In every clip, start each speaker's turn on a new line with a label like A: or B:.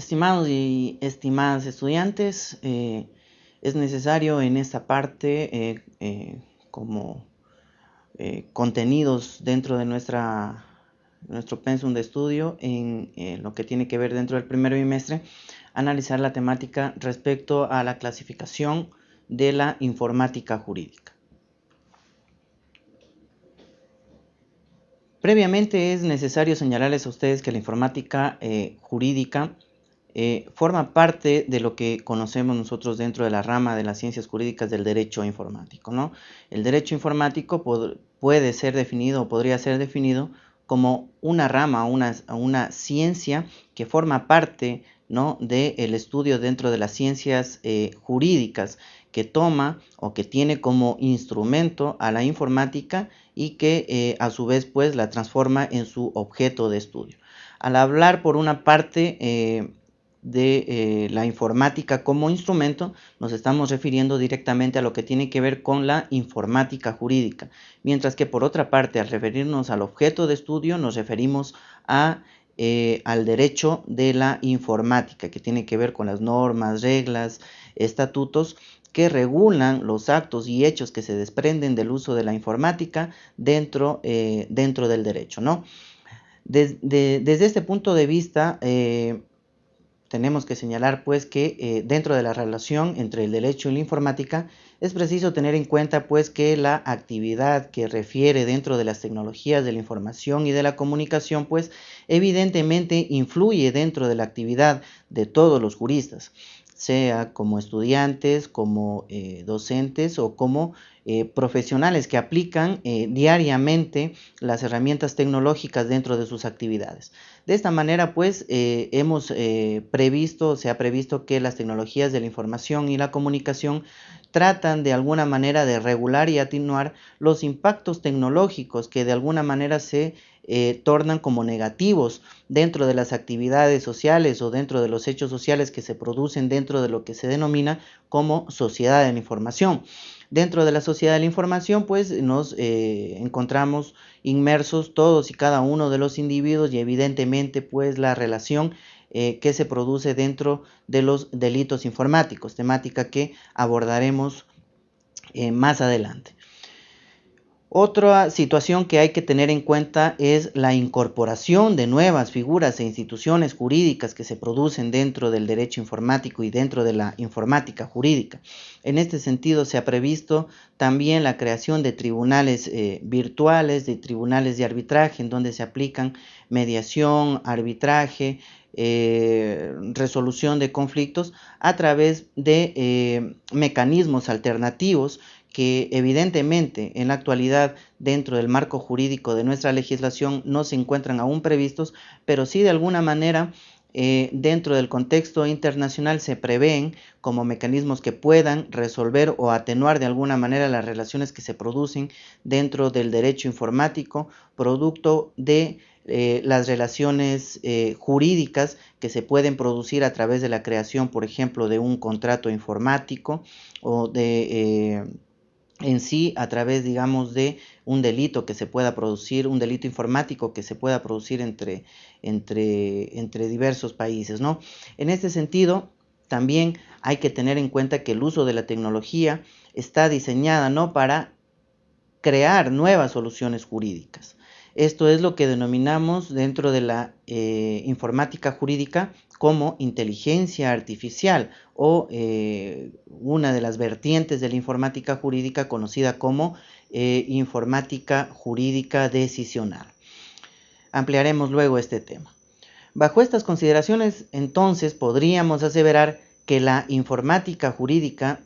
A: Estimados y estimadas estudiantes, eh, es necesario en esta parte, eh, eh, como contenidos dentro de nuestra, nuestro pensum de estudio, en lo que tiene que ver dentro del primer bimestre, analizar la temática respecto a la clasificación de la informática jurídica. Previamente es necesario señalarles a ustedes que la informática jurídica eh, forma parte de lo que conocemos nosotros dentro de la rama de las ciencias jurídicas del derecho informático. ¿no? El derecho informático puede ser definido o podría ser definido como una rama, una, una ciencia que forma parte ¿no? del estudio dentro de las ciencias eh, jurídicas que toma o que tiene como instrumento a la informática y que eh, a su vez pues la transforma en su objeto de estudio. Al hablar por una parte de eh, la informática como instrumento, nos estamos refiriendo directamente a lo que tiene que ver con la informática jurídica, mientras que por otra parte, al referirnos al objeto de estudio, nos referimos a, eh, al derecho de la informática, que tiene que ver con las normas, reglas, estatutos que regulan los actos y hechos que se desprenden del uso de la informática dentro, eh, dentro del derecho. ¿no? desde este punto de vista, tenemos que señalar pues que eh, dentro de la relación entre el derecho y la informática es preciso tener en cuenta pues que la actividad que refiere dentro de las tecnologías de la información y de la comunicación pues evidentemente influye dentro de la actividad de todos los juristas sea como estudiantes, como eh, docentes o como eh, profesionales que aplican eh, diariamente las herramientas tecnológicas dentro de sus actividades. De esta manera, pues, hemos previsto, se ha previsto que las tecnologías de la información y la comunicación tratan de alguna manera de regular y atenuar los impactos tecnológicos que de alguna manera se eh, tornan como negativos dentro de las actividades sociales o dentro de los hechos sociales que se producen dentro de lo que se denomina como sociedad de la información. Dentro de la sociedad de la información, pues nos eh, encontramos inmersos todos y cada uno de los individuos y evidentemente pues la relación eh, que se produce dentro de los delitos informáticos, temática que abordaremos más adelante. Otra situación que hay que tener en cuenta es la incorporación de nuevas figuras e instituciones jurídicas que se producen dentro del derecho informático y dentro de la informática jurídica. En este sentido se ha previsto también la creación de tribunales eh, virtuales, de tribunales de arbitraje, en donde se aplican mediación, arbitraje, eh, resolución de conflictos a través de eh, mecanismos alternativos que evidentemente en la actualidad dentro del marco jurídico de nuestra legislación no se encuentran aún previstos, pero sí de alguna manera eh, dentro del contexto internacional se prevén como mecanismos que puedan resolver o atenuar de alguna manera las relaciones que se producen dentro del derecho informático, producto de eh, las relaciones eh, jurídicas que se pueden producir a través de la creación, por ejemplo, de un contrato informático o de en sí a través, digamos, de un delito que se pueda producir, un delito informático que se pueda producir entre, entre, entre diversos países, ¿no? En este sentido, también hay que tener en cuenta que el uso de la tecnología está diseñada, ¿no?, para crear nuevas soluciones jurídicas. Esto es lo que denominamos dentro de la eh, informática jurídica como inteligencia artificial o eh, una de las vertientes de la informática jurídica conocida como eh, informática jurídica decisional. Ampliaremos luego este tema. Bajo estas consideraciones, entonces, podríamos aseverar que la informática jurídica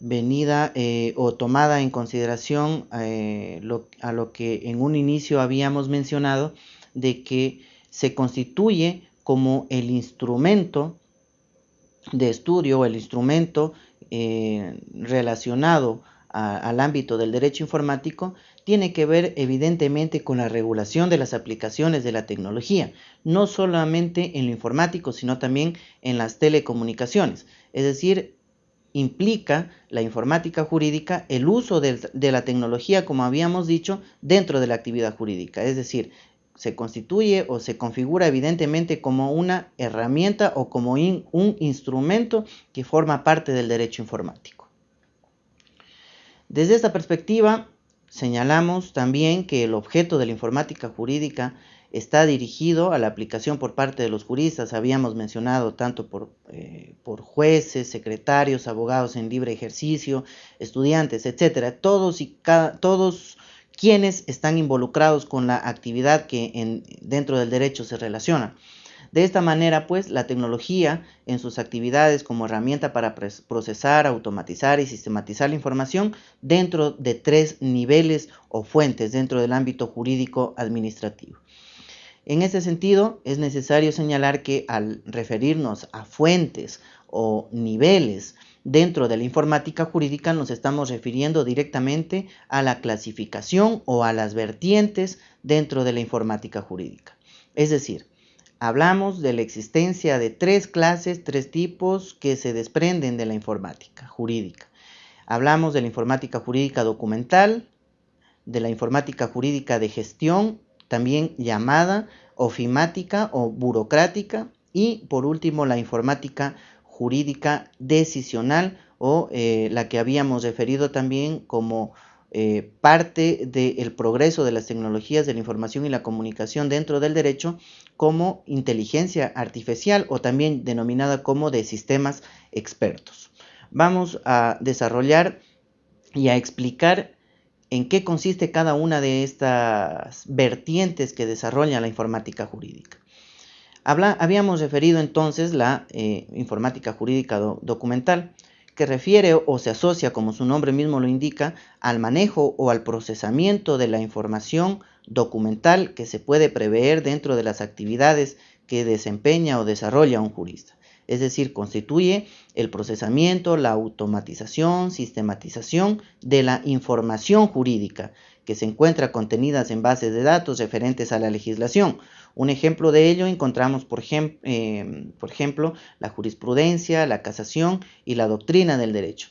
A: venida eh, o tomada en consideración eh, a lo que en un inicio habíamos mencionado de que se constituye como el instrumento de estudio o el instrumento eh, relacionado al ámbito del derecho informático tiene que ver evidentemente con la regulación de las aplicaciones de la tecnología, no solamente en lo informático, sino también en las telecomunicaciones, es decir, implica la informática jurídica el uso de, la tecnología, como habíamos dicho, dentro de la actividad jurídica. Es decir, se constituye o se configura evidentemente como una herramienta o como un instrumento que forma parte del derecho informático. Desde esta perspectiva, señalamos también que el objeto de la informática jurídica está dirigido a la aplicación por parte de los juristas, habíamos mencionado tanto por, eh, por jueces, secretarios, abogados en libre ejercicio, estudiantes, etcétera, todos y cada, todos quienes están involucrados con la actividad que en, dentro del derecho se relaciona. De esta manera, pues, la tecnología en sus actividades como herramienta para procesar, automatizar y sistematizar la información dentro de tres niveles o fuentes dentro del ámbito jurídico administrativo. En ese sentido, es necesario señalar que al referirnos a fuentes o niveles dentro de la informática jurídica nos estamos refiriendo directamente a la clasificación o a las vertientes dentro de la informática jurídica. Es decir, hablamos de la existencia de tres clases, tres tipos que se desprenden de la informática jurídica. Hablamos de la informática jurídica documental, de la informática jurídica de gestión también llamada ofimática o burocrática, y por último la informática jurídica decisional o eh, la que habíamos referido también como eh, parte del progreso de las tecnologías de la información y la comunicación dentro del derecho como inteligencia artificial o también denominada como de sistemas expertos. Vamos a desarrollar y a explicar en qué consiste cada una de estas vertientes que desarrolla la informática jurídica. habíamos referido entonces la eh, informática jurídica documental, que refiere o se asocia, como su nombre mismo lo indica, al manejo o al procesamiento de la información documental que se puede prever dentro de las actividades que desempeña o desarrolla un jurista es decir, constituye el procesamiento, la automatización, sistematización de la información jurídica que se encuentra contenidas en bases de datos referentes a la legislación. Un ejemplo de ello encontramos, por, eh, por ejemplo, la jurisprudencia, la casación y la doctrina del derecho.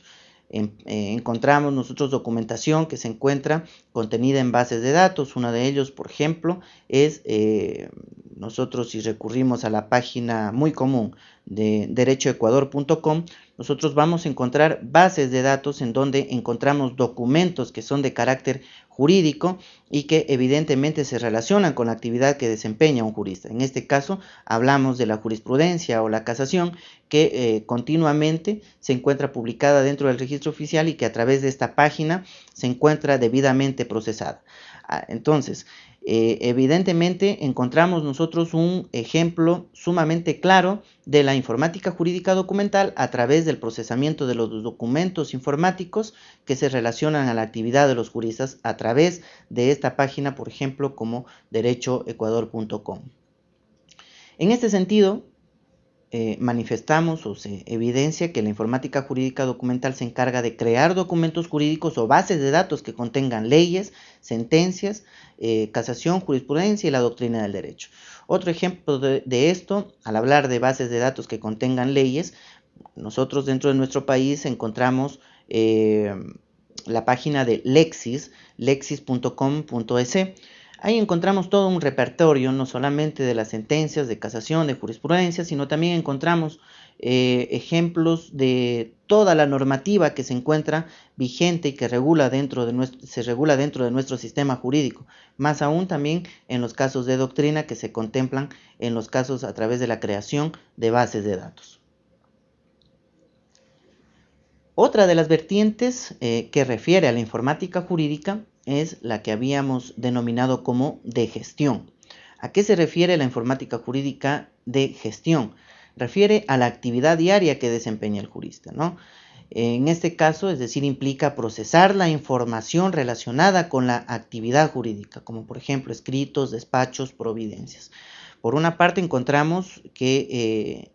A: Eh, encontramos nosotros documentación que se encuentra contenida en bases de datos. Uno de ellos, por ejemplo, es eh, nosotros si recurrimos a la página muy común de derechoecuador.com, nosotros vamos a encontrar bases de datos en donde encontramos documentos que son de carácter jurídico y que evidentemente se relacionan con la actividad que desempeña un jurista. En este caso hablamos de la jurisprudencia o la casación que eh, continuamente se encuentra publicada dentro del registro oficial y que a través de esta página se encuentra debidamente procesada. Ah, entonces, eh, evidentemente encontramos nosotros un ejemplo sumamente claro de la informática jurídica documental a través del procesamiento de los documentos informáticos que se relacionan a la actividad de los juristas a través de esta página, por ejemplo, como derechoecuador.com. En este sentido, eh, manifestamos o se evidencia que la informática jurídica documental se encarga de crear documentos jurídicos o bases de datos que contengan leyes, sentencias, eh, casación, jurisprudencia y la doctrina del derecho. Otro ejemplo de, esto, al hablar de bases de datos que contengan leyes, nosotros dentro de nuestro país encontramos eh, la página de Lexis, lexis.com.es Ahí encontramos todo un repertorio, no solamente de las sentencias de casación, de jurisprudencia, sino también encontramos eh, ejemplos de toda la normativa que se encuentra vigente y que regula dentro de nuestro, se regula dentro de nuestro sistema jurídico, más aún también en los casos de doctrina que se contemplan en los casos a través de la creación de bases de datos. Otra de las vertientes eh, que refiere a la informática jurídica es la que habíamos denominado como de gestión. ¿A qué se refiere la informática jurídica de gestión? Refiere a la actividad diaria que desempeña el jurista, ¿no? En este caso, es decir, implica procesar la información relacionada con la actividad jurídica, como por ejemplo escritos, despachos, providencias. Por una parte, encontramos que eh,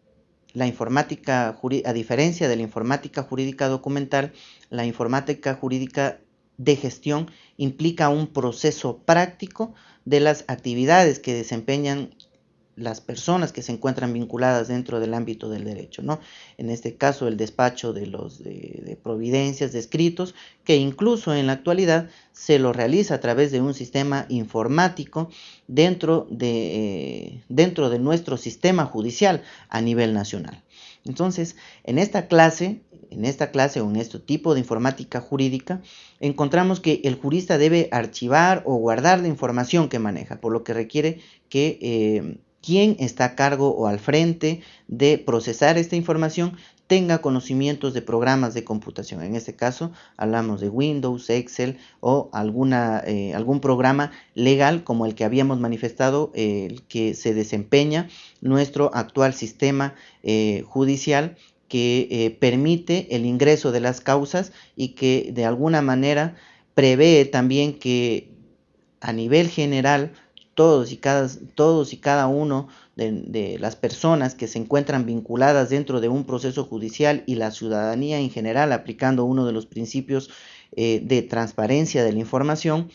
A: la informática, a diferencia de la informática jurídica documental, la informática jurídica de gestión implica un proceso práctico de las actividades que desempeñan las personas que se encuentran vinculadas dentro del ámbito del derecho, ¿no? En este caso, el despacho de los de, providencias, de escritos, que incluso en la actualidad se lo realiza a través de un sistema informático dentro de, eh, dentro de nuestro sistema judicial a nivel nacional. Entonces, en esta clase, en esta clase o en este tipo de informática jurídica, encontramos que el jurista debe archivar o guardar la información que maneja, por lo que requiere que eh, quien está a cargo o al frente de procesar esta información tenga conocimientos de programas de computación. En este caso hablamos de Windows, Excel o alguna, eh, algún programa legal como el que habíamos manifestado, el que se desempeña nuestro actual sistema eh, judicial que eh, permite el ingreso de las causas y que de alguna manera prevé también que a nivel general todos y cada, todos y cada uno de, las personas que se encuentran vinculadas dentro de un proceso judicial y la ciudadanía en general aplicando uno de los principios eh, de transparencia de la información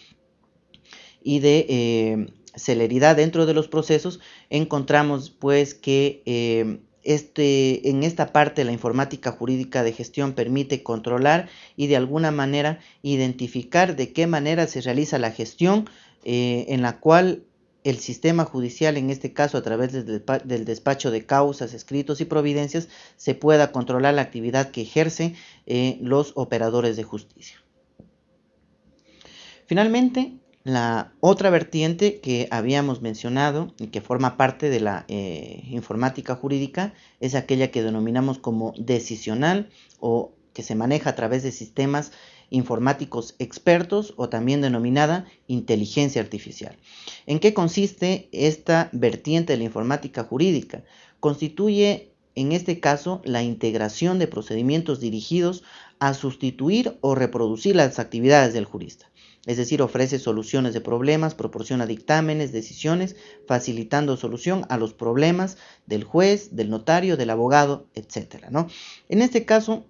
A: y de eh, celeridad dentro de los procesos, encontramos pues que eh, este, en esta parte la informática jurídica de gestión permite controlar y de alguna manera identificar de qué manera se realiza la gestión en la cual el sistema judicial, en este caso a través del despacho de causas, escritos y providencias, se pueda controlar la actividad que ejercen eh, los operadores de justicia. Finalmente, la otra vertiente que habíamos mencionado y que forma parte de la eh, informática jurídica es aquella que denominamos como decisional o que se maneja a través de sistemas informáticos expertos o también denominada inteligencia artificial. ¿En qué consiste esta vertiente de la informática jurídica? Constituye en este caso la integración de procedimientos dirigidos a sustituir o reproducir las actividades del jurista. Es decir, ofrece soluciones de problemas, proporciona dictámenes, decisiones, facilitando solución a los problemas del juez, del notario, del abogado, etc. ¿no? En este caso,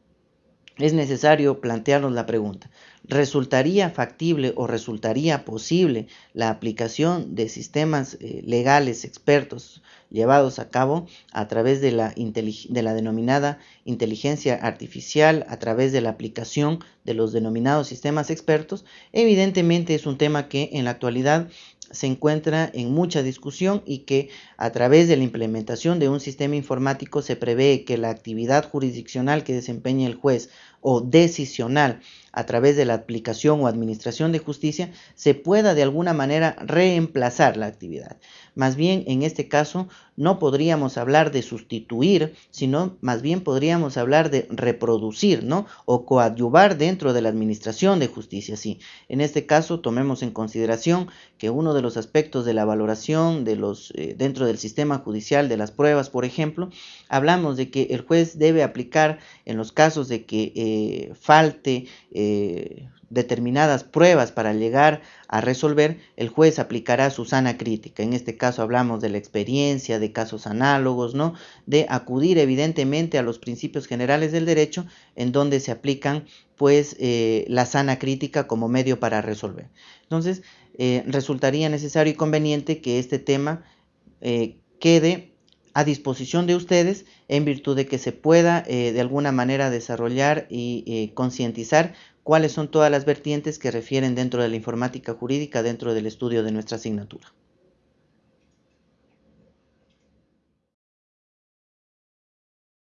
A: es necesario plantearnos la pregunta, ¿resultaría factible o resultaría posible la aplicación de sistemas eh, legales expertos llevados a cabo a través de la, de la denominada inteligencia artificial, a través de la aplicación de los denominados sistemas expertos? Evidentemente es un tema que en la actualidad se encuentra en mucha discusión y que a través de la implementación de un sistema informático se prevé que la actividad jurisdiccional que desempeña el juez o decisional a través de la aplicación o administración de justicia se pueda de alguna manera reemplazar la actividad. Más bien, en este caso, no podríamos hablar de sustituir, sino más bien podríamos hablar de reproducir, ¿no? O coadyuvar dentro de la administración de justicia. Sí, en este caso, tomemos en consideración que uno de los aspectos de la valoración de los, eh, dentro del sistema judicial de las pruebas, por ejemplo, hablamos de que el juez debe aplicar en los casos de que eh, falte eh, determinadas pruebas para llegar a resolver, el juez aplicará su sana crítica. En este caso hablamos de la experiencia, de casos análogos, ¿no? De acudir evidentemente a los principios generales del derecho en donde se aplican pues eh, la sana crítica como medio para resolver. Entonces, eh, resultaría necesario y conveniente que este tema quede a disposición de ustedes en virtud de que se pueda de alguna manera desarrollar y concientizar cuáles son todas las vertientes que refieren dentro de la informática jurídica dentro del estudio de nuestra asignatura.